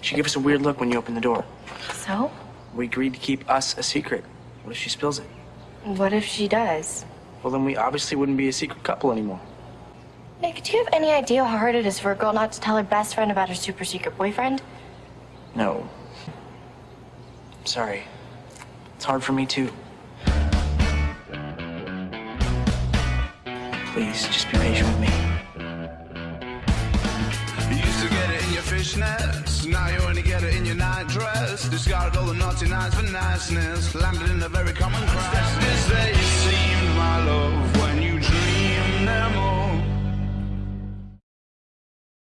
She gave us a weird look when you opened the door. So? We agreed to keep us a secret. What if she spills it? What if she does? Well, then we obviously wouldn't be a secret couple anymore. Nick, do you have any idea how hard it is for a girl not to tell her best friend about her super secret boyfriend? No. Sorry. It's hard for me too. Please, just be patient with me. You used to get it in your fishnets, Discarded all the naughty nights for niceness, landed in a very common crisis.